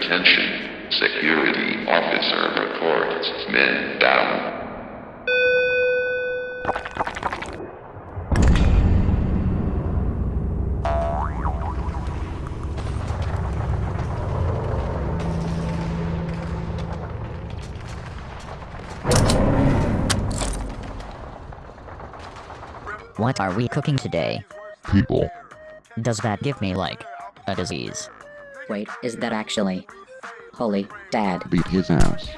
Attention, security officer reports men down. What are we cooking today? People. Does that give me, like, a disease? Wait, is that actually? Holy dad. Beat his ass.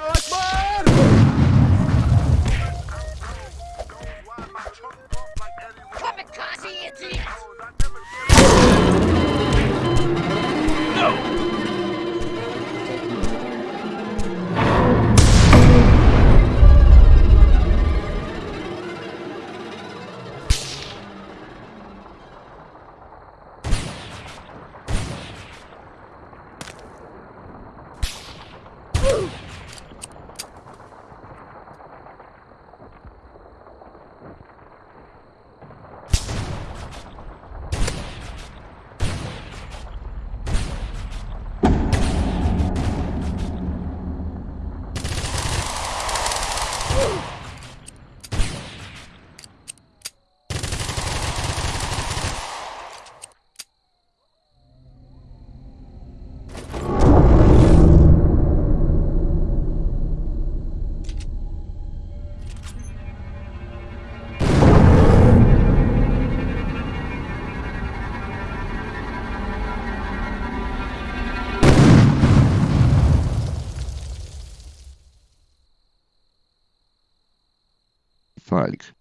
Fudge.